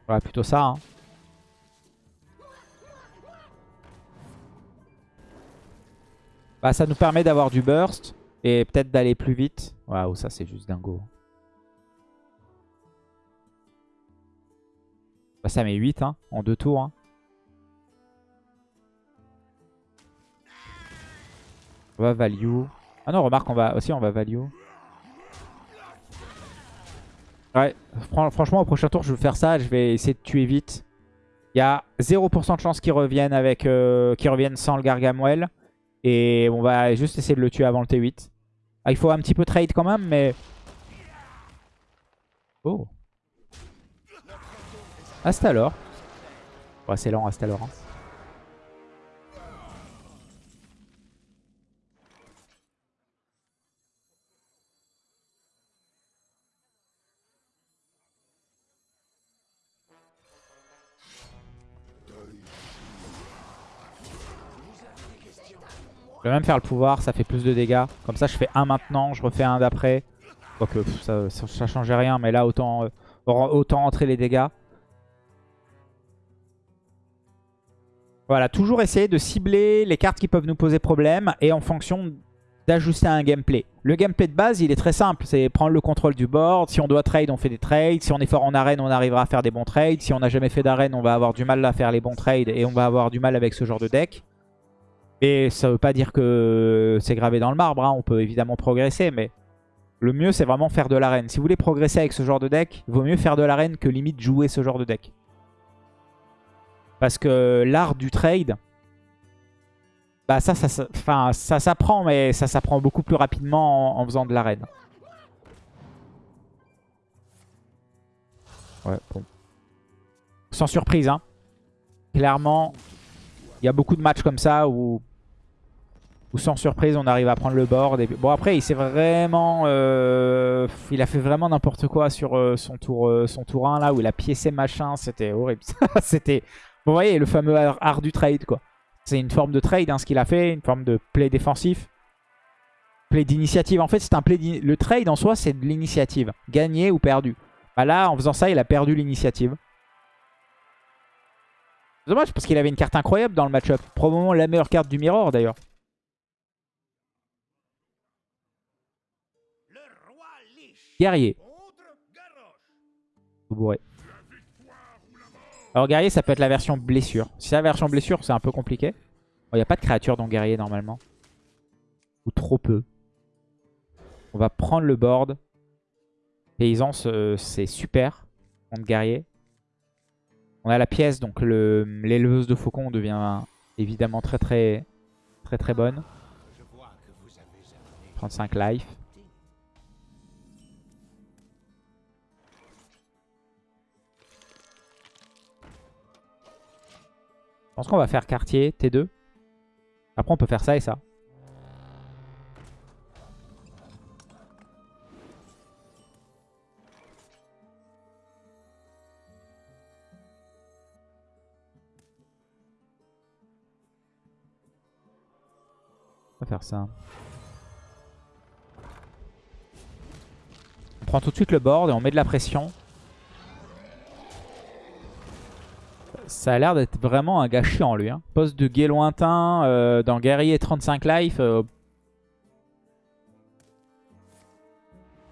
Voilà, plutôt ça. Hein. Bah, ça nous permet d'avoir du burst. Et peut-être d'aller plus vite. Waouh, ça c'est juste dingo. Bah, ça met 8 hein, en deux tours. hein. On va value. Ah non, remarque, on va aussi on va value. Ouais, fran- franchement, au prochain tour, je vais faire ça. Je vais essayer de tuer vite. Il y a 0% de chance qu'ils reviennent, avec, euh, reviennent sans le Gargamel. Et on va juste essayer de le tuer avant le T8. Ah, il faut un petit peu trade quand même, mais... Oh. Astalor. Ouais, c'est lent, Astalor. hein. Je vais même faire le pouvoir, ça fait plus de dégâts. Comme ça, je fais un maintenant, je refais un d'après. Quoique pff, ça, ça, ça changeait rien, mais là, autant, euh, autant entrer les dégâts. Voilà, toujours essayer de cibler les cartes qui peuvent nous poser problème et en fonction d'ajuster un gameplay. Le gameplay de base, il est très simple. C'est prendre le contrôle du board. Si on doit trade, on fait des trades. Si on est fort en arène, on arrivera à faire des bons trades. Si on n'a jamais fait d'arène, on va avoir du mal à faire les bons trades et on va avoir du mal avec ce genre de deck. Et ça veut pas dire que c'est gravé dans le marbre. hein. On peut évidemment progresser, mais le mieux, c'est vraiment faire de l'arène. Si vous voulez progresser avec ce genre de deck, il vaut mieux faire de l'arène que limite jouer ce genre de deck. Parce que l'art du trade, bah ça, ça, ça, ça s'apprend, mais ça s'apprend beaucoup plus rapidement en, faisant de l'arène. Ouais, bon. Sans surprise, hein. Clairement, il y a beaucoup de matchs comme ça où, où sans surprise, on arrive à prendre le board. Bon, après, il s'est vraiment... euh, Il a fait vraiment n'importe quoi sur euh, son, tour, euh, son tour 1, là, où il a piécé machin. C'était horrible. C'était... Vous voyez, le fameux art, du trade, quoi. C'est une forme de trade, hein, ce qu'il a fait. Une forme de play défensif. Play d'initiative. En fait, c'est un play... Le trade, en soi, c'est de l'initiative. Gagné ou perdu. Bah là, en faisant ça, il a perdu l'initiative. Dommage parce qu'il avait une carte incroyable dans le match-up. Probablement la meilleure carte du Mirror d'ailleurs. Guerrier. bourré. Alors guerrier ça peut être la version blessure. Si c'est la version blessure c'est un peu compliqué. Il n'y a pas de créature dans guerrier normalement. Ou trop peu. On va prendre le board. Paysance euh, c'est super contre guerrier. On a la pièce donc le- l'éleveuse de faucon devient évidemment très très très très bonne. Je vois que vous avez amené 35 life. Pense qu'on va faire quartier, T2. Après on peut faire ça et ça. On va faire ça. On prend tout de suite le board et on met de la pression. Ça a l'air d'être vraiment un gars chiant lui. Hein. Poste de guet lointain euh, dans guerrier 35 life. euh,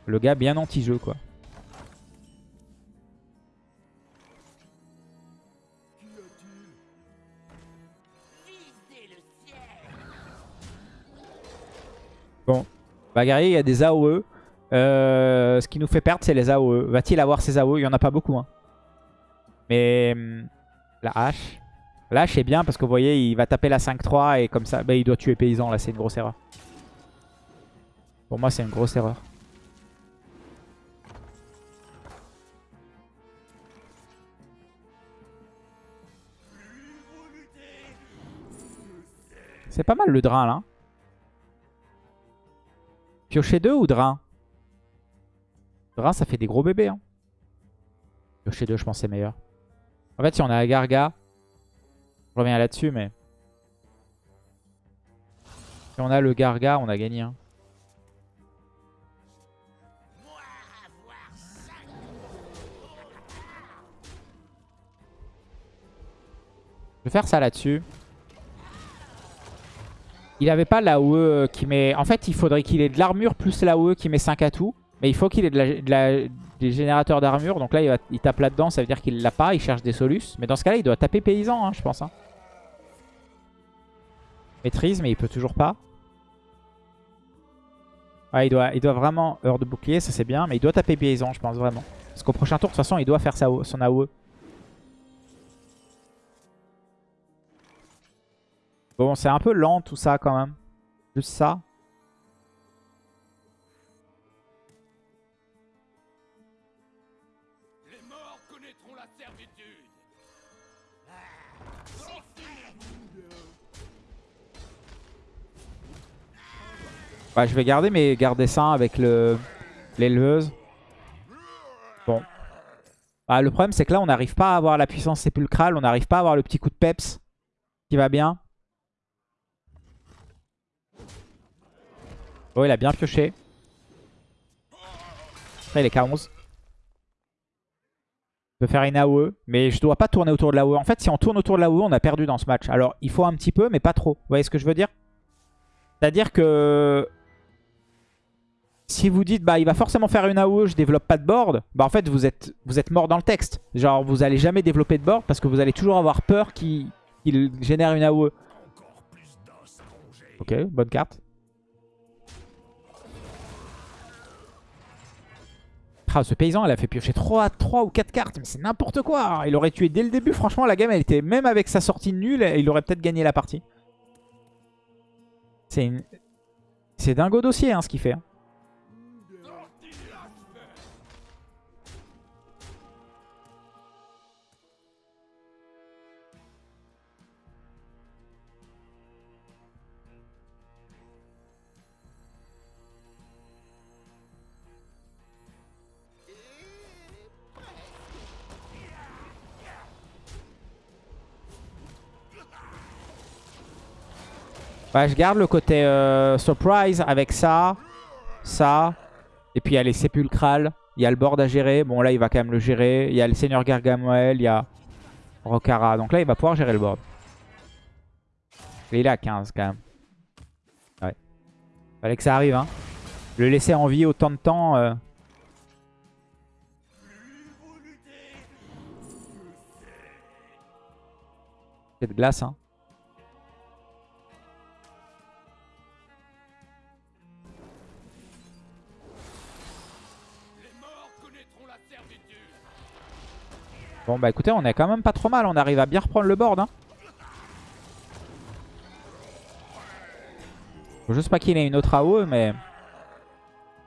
Le gars bien anti-jeu quoi. Bon, bah guerrier il y a des AOE. Euh, ce qui nous fait perdre c'est les AOE. Va-t-il avoir ses AOE Il n'y en a pas beaucoup. Hein. Mais hum, la hache. La hache est bien parce que vous voyez il va taper la 5-3 et comme ça bah, il doit tuer paysan là c'est une grosse erreur. Pour moi c'est une grosse erreur. C'est pas mal le drain là. Piocher 2 ou drain? Drain ça fait des gros bébés. Hein. Piocher 2 je pense c'est meilleur. En fait si on a la Garga, je reviens là-dessus mais... Si on a le Garga on a gagné. hein. Je vais faire ça là-dessus. Il avait pas l'AOE qui met... En fait, il faudrait qu'il ait de l'armure plus l'AOE qui met 5 à tout. Mais il faut qu'il ait de la- des générateurs d'armure. Donc là, il, tape là-dedans. Ça veut dire qu'il l'a pas. Il cherche des solus. Mais dans ce cas-là, il doit taper paysan, hein, je pense. hein. Maîtrise, mais il peut toujours pas. Il doit, il doit vraiment... Heure de bouclier, ça c'est bien. Mais il doit taper paysan, je pense vraiment. Parce qu'au prochain tour, de toute façon, il doit faire sa, son AOE. Bon, c'est un peu lent tout ça quand même. Juste ça. Ouais, je vais garder mes gardes dessins avec le l'éleveuse. Bon. Ah, le problème, c'est que là, on n'arrive pas à avoir la puissance sépulcrale. On n'arrive pas à avoir le petit coup de peps qui va bien. Oh, il a bien pioché. Après, il est K11. Je peux faire une AOE, mais je dois pas tourner autour de l'AOE. En fait, si on tourne autour de l'AOE, on a perdu dans ce match. Alors, il faut un petit peu, mais pas trop. Vous voyez ce que je veux dire? C'est-à-dire que si vous dites bah il va forcément faire une AOE, je développe pas de board, bah en fait vous êtes vous êtes mort dans le texte. Genre vous allez jamais développer de board parce que vous allez toujours avoir peur qu'il génère une AOE. Ok, bonne carte. Ah, ce paysan, il a fait piocher 3, 3 ou 4 cartes, mais c'est n'importe quoi. Il aurait tué dès le début. Franchement, la game, elle était même avec sa sortie nulle, il aurait peut-être gagné la partie. C'est une... Dingo dossier hein, ce qu'il fait. hein. Ouais, je garde le côté euh, surprise avec ça, ça. Et puis il y a les sépulcrales. Il y a le board à gérer. Bon, là, il va quand même le gérer. Il y a le seigneur Gargamoel. Il y a Rokara. Donc là, il va pouvoir gérer le board. Et il est à 15 quand même. Ouais. Fallait que ça arrive. Hein. Le laisser en vie autant de temps. euh. C'est de glace. Hein. Bon bah écoutez, on est quand même pas trop mal. On arrive à bien reprendre le board. Hein. Faut juste pas qu'il ait une autre AOE, mais...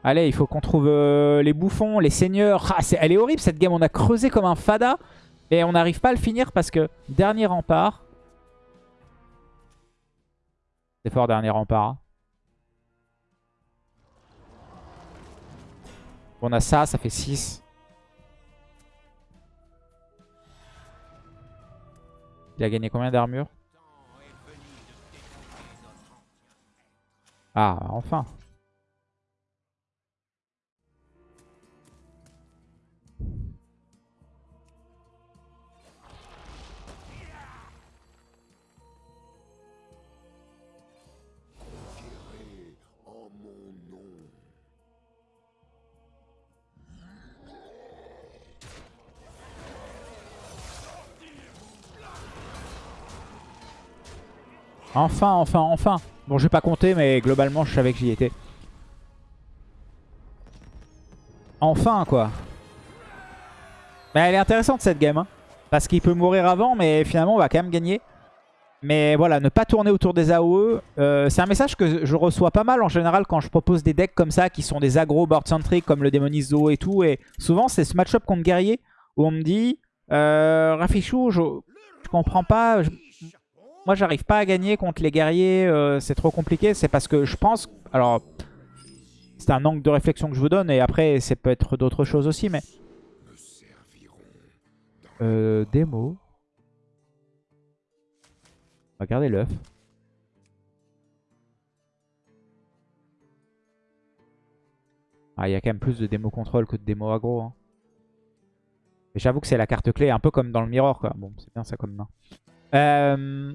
Allez, il faut qu'on trouve euh, les bouffons, les seigneurs. Ah, elle est horrible cette game. On a creusé comme un fada. Et on n'arrive pas à le finir parce que dernier rempart. C'est fort, dernier rempart. On a ça, ça fait 6. Il a gagné combien d'armure Ah, enfin. Enfin, enfin, enfin. Bon, je vais pas compter, mais globalement, je savais que j'y étais. Enfin, quoi. Mais elle est intéressante, cette game. hein. Parce qu'il peut mourir avant, mais finalement, on va quand même gagner. Mais voilà, ne pas tourner autour des AOE. euh, c'est un message que je reçois pas mal en général quand je propose des decks comme ça, qui sont des aggro board centric comme le Démonizo et tout. Et souvent, c'est ce match-up contre guerrier où on me dit euh, Rafichou, je, comprends pas. Moi, j'arrive pas à gagner contre les guerriers, euh, c'est trop compliqué. C'est parce que je pense... Alors, c'est un angle de réflexion que je vous donne, et après, ça peut être d'autres choses aussi, mais... Euh, démo. Regardez l'œuf. Ah, il y a quand même plus de démo contrôle que de démo aggro. hein. Mais j'avoue que c'est la carte clé, un peu comme dans le mirror, quoi. Bon, c'est bien ça comme main. Euh...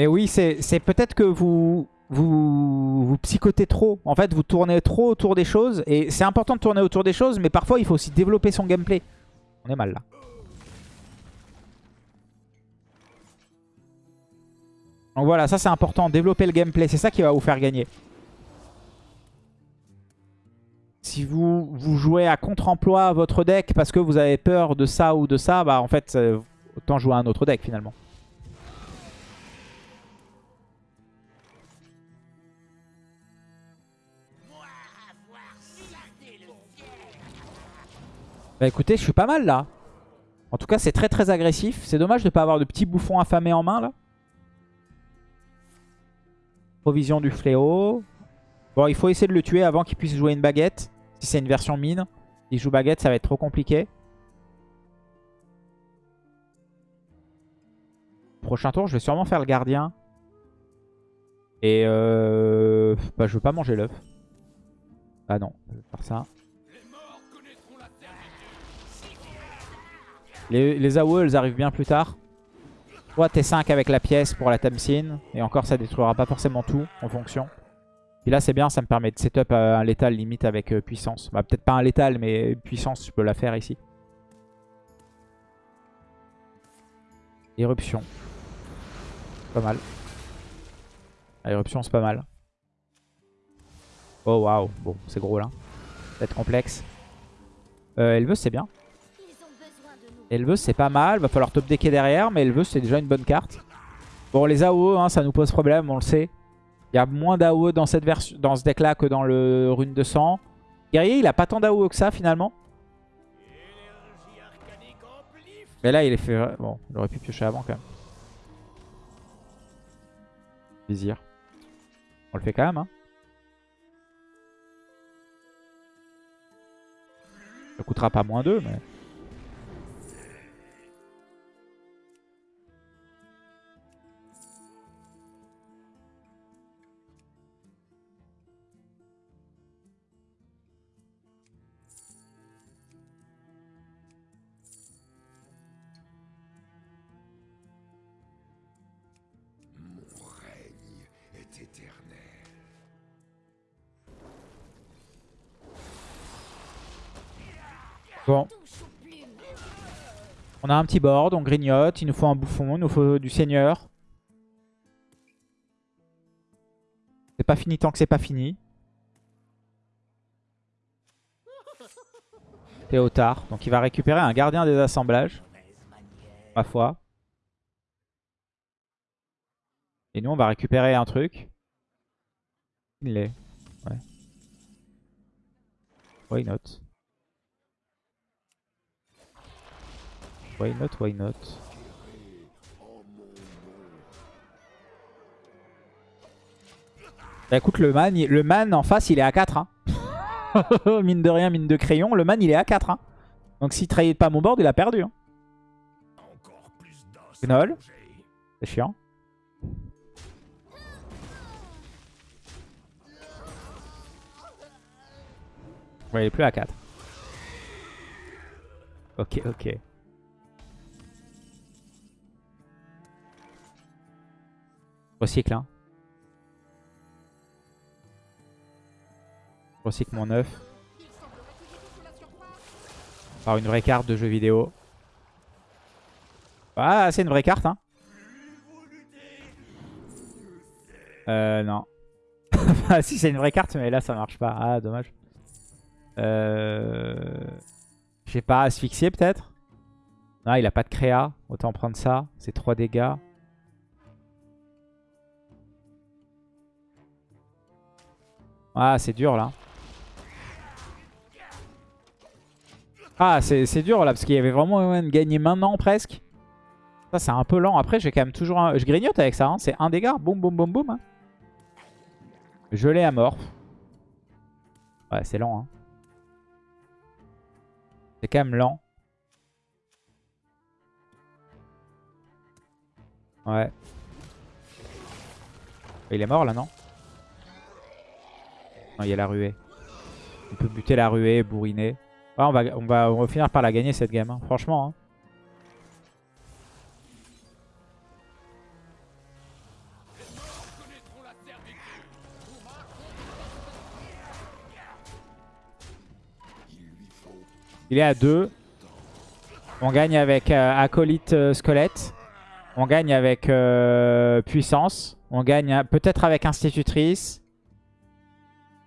Mais oui, c'est peut-être que vous, vous, psychotez trop. En fait, vous tournez trop autour des choses. Et c'est important de tourner autour des choses, mais parfois, il faut aussi développer son gameplay. On est mal là. Donc voilà, ça c'est important. Développer le gameplay, c'est ça qui va vous faire gagner. Si vous, vous jouez à contre-emploi votre deck parce que vous avez peur de ça ou de ça, bah en fait, euh, autant jouer à un autre deck finalement. Bah écoutez, je suis pas mal là. En tout cas, c'est très très agressif. C'est dommage de ne pas avoir de petits bouffons affamés en main là. Provision du fléau. Bon, il faut essayer de le tuer avant qu'il puisse jouer une baguette. Si c'est une version mine. S'il joue baguette, ça va être trop compliqué. Prochain tour, je vais sûrement faire le gardien. Et euh... Bah, je veux pas manger l'œuf. Ah non, je vais faire ça. Les, AOE, elles arrivent bien plus tard. Soit T5 avec la pièce pour la Tamsin. Et encore, ça détruira pas forcément tout en fonction. Puis là, c'est bien, ça me permet de setup euh, un létal limite avec euh, puissance. Bah, peut-être pas un létal, mais puissance, je peux la faire ici. Éruption. Pas mal. Ah, éruption, c'est pas mal. Oh, waouh. Bon, c'est gros là. Peut-être complexe. Euh, Elveuse, c'est bien. Elveuse, c'est pas mal. Va falloir top decker derrière, mais Elveuse, c'est déjà une bonne carte. Bon, les AOE, hein, ça nous pose problème, on le sait. Il y a moins d'AOE dans, cette dans ce deck-là que dans le rune de sang. Guerrier, il a pas tant d'AOE que ça, finalement. Mais là, il est fait... Bon, il aurait pu piocher avant, quand même. On le fait quand même, hein. Ça coûtera pas moins 2, mais... On a un petit board, on grignote. Il nous faut un bouffon, il nous faut du seigneur. C'est pas fini tant que c'est pas fini. Théotard. Donc il va récupérer un gardien des assemblages. Ma foi. Et nous on va récupérer un truc. Il l'est. Ouais. Why not? Why not, why not? Bah écoute, le man, le man en face, il est à 4. Hein. mine de rien, mine de crayon, le man, il est à 4. Hein. Donc s'il trahit pas mon board, il a perdu. Hein. Gnoll. C'est chiant. Il est plus à 4. Ok, ok. Recycle, hein. Recycle mon œuf. Par une vraie carte de jeu vidéo. Ah, c'est une vraie carte, hein. Euh, non. Ah, si, c'est une vraie carte, mais là, ça marche pas. Ah, dommage. Euh... Je pas, asphyxier peut-être? Non, il a pas de créa. Autant prendre ça. C'est 3 dégâts. Ah, c'est dur là. Ah, c'est dur là, parce qu'il y avait vraiment moyen de gagner maintenant presque. Ça, c'est un peu lent. Après, j'ai quand même toujours un... Je grignote avec ça. hein. C'est un dégât. Boum, boum, boum, boum. hein. Je l'ai amorphe. Ouais, c'est lent. Hein. C'est quand même lent. Ouais. Il est mort là, non? Il y a la ruée. On peut buter la ruée, bourriner. Ouais, on va, on va, on va finir par la gagner cette game, hein. franchement. Hein. Il est à 2. On gagne avec euh, Acolyte euh, Squelette. On gagne avec euh, Puissance. On gagne hein, peut-être avec Institutrice.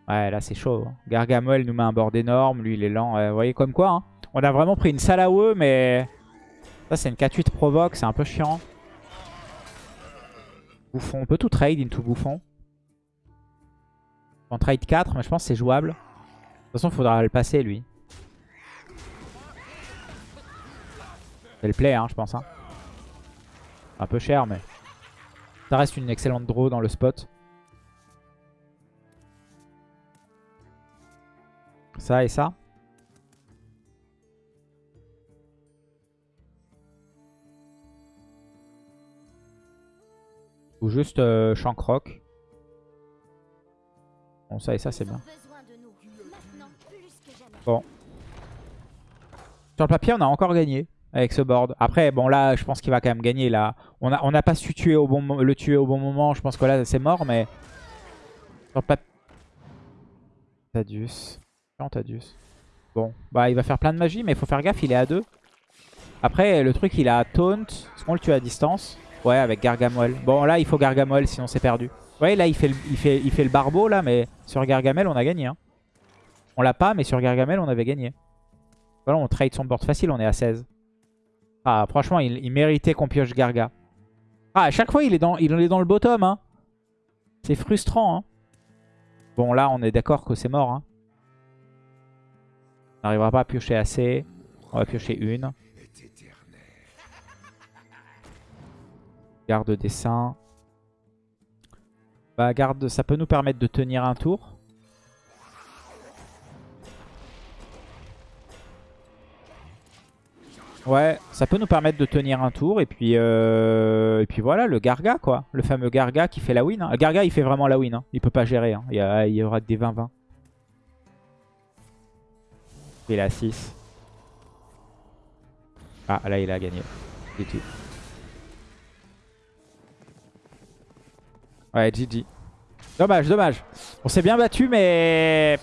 Ouais, là c'est chaud. Gargamel nous met un board énorme. Lui il est lent. Vous voyez comme quoi. hein. On a vraiment pris une salle à eux, mais... Ça c'est une 4-8 provoque. C'est un peu chiant. Bouffon. On peut tout trade into Bouffon. On trade 4, mais je pense que c'est jouable. De toute façon, il faudra le passer, lui. C'est le play, hein, je pense. hein. Un peu cher, mais... Ça reste une excellente draw dans le spot. Ça et ça. Ou juste euh, Shankrock. Bon, ça et ça, c'est bien. Bon. Sur le papier, on a encore gagné avec ce board. Après, bon là, je pense qu'il va quand même gagner. Là, on n'a pas su tuer au bon, le tuer au bon moment. Je pense que là, c'est mort, mais sur le papier, Tadius. Bon, bah il va faire plein de magie, mais il faut faire gaffe. Il est à 2. Après, le truc, il a taunt. Est-ce qu'on le tue à distance Ouais, avec Gargamel. Bon, là, il faut Gargamel, sinon c'est perdu. Vous voyez, là, il fait, le, il, barbeau, là, mais sur Gargamel, on a gagné. hein. On l'a pas, mais sur Gargamel, on avait gagné. Voilà, on trade son board facile, on est à 16. Ah, franchement, il, il méritait qu'on pioche Garga. Ah, à chaque fois, il est dans, il est dans le bottom. Hein. C'est frustrant. Hein. Bon, là, on est d'accord que c'est mort. Hein. On n'arrivera pas à piocher assez. On va piocher une. Garde dessin. Bah, garde, ça peut nous permettre de tenir un tour. Ouais, ça peut nous permettre de tenir un tour. Et puis, euh, et puis voilà, le Garga, quoi. Le fameux Garga qui fait la win. hein. Garga, il fait vraiment la win. hein. Il peut pas gérer. hein. Il y aura des 20-20. Il a 6. Ah, là, il a gagné. Ouais, GG. Dommage, dommage. On s'est bien battu, mais...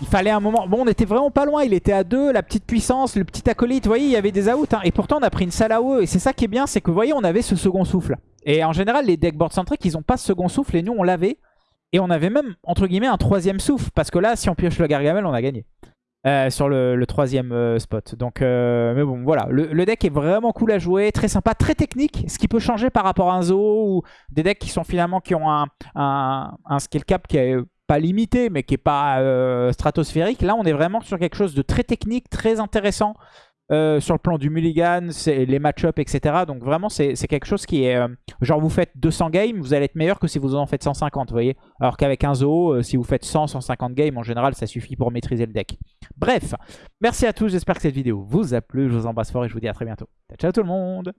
Il fallait un moment... Bon, on était vraiment pas loin. Il était à 2, la petite puissance, le petit acolyte. Vous voyez, il y avait des outs. hein. Et pourtant, on a pris une salle à eux. Et c'est ça qui est bien, c'est que vous voyez, on avait ce second souffle. Et en général, les deckboards centriques, ils ont pas ce second souffle. Et nous, on l'avait. Et on avait même, entre guillemets, un troisième souffle. Parce que là, si on pioche le Gargamel, on a gagné. Euh, sur le, troisième euh, spot. Donc, euh, mais bon, voilà. Le, deck est vraiment cool à jouer, très sympa, très technique. Ce qui peut changer par rapport à un Zoo ou des decks qui sont finalement qui ont un, un, skill cap qui est pas limité, mais qui est pas stratosphérique. Là, on est vraiment sur quelque chose de très technique, très intéressant. Euh, sur le plan du mulligan, les match-up, etc. Donc vraiment, c'est c'est quelque chose qui est... euh, genre, vous faites 200 games, vous allez être meilleur que si vous en faites 150, vous voyez Alors qu'avec un zoo, euh, si vous faites 100, 150 games, en général, ça suffit pour maîtriser le deck. Bref, merci à tous, j'espère que cette vidéo vous a plu. Je vous embrasse fort et je vous dis à très bientôt. Ciao, ciao tout le monde